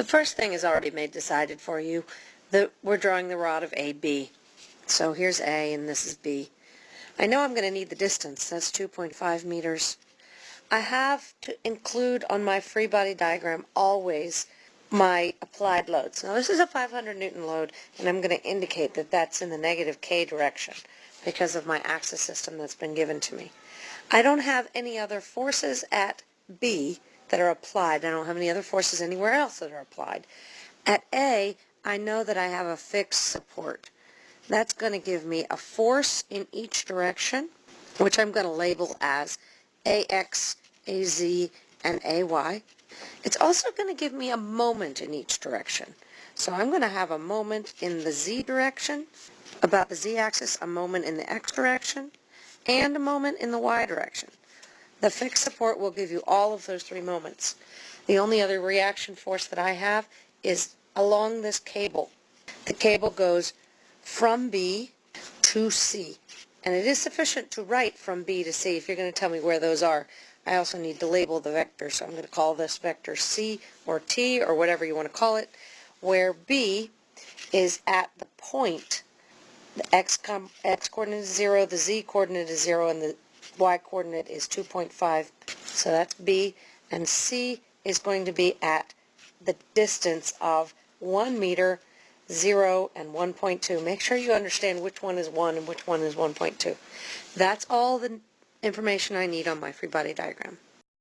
The first thing is already made decided for you. The, we're drawing the rod of AB. So here's A and this is B. I know I'm going to need the distance. That's 2.5 meters. I have to include on my free body diagram always my applied loads. Now this is a 500 Newton load and I'm going to indicate that that's in the negative K direction because of my axis system that's been given to me. I don't have any other forces at B that are applied. I don't have any other forces anywhere else that are applied. At A, I know that I have a fixed support. That's going to give me a force in each direction, which I'm going to label as AX, AZ, and AY. It's also going to give me a moment in each direction. So I'm going to have a moment in the Z direction, about the Z-axis, a moment in the X direction, and a moment in the Y direction. The fixed support will give you all of those three moments. The only other reaction force that I have is along this cable. The cable goes from B to C. And it is sufficient to write from B to C if you're going to tell me where those are. I also need to label the vector, so I'm going to call this vector C or T or whatever you want to call it, where B is at the point. The x, x coordinate is 0, the z coordinate is 0, and the y coordinate is 2.5. So that's B. And C is going to be at the distance of 1 meter, 0, and 1.2. Make sure you understand which one is 1 and which one is 1.2. That's all the information I need on my free body diagram.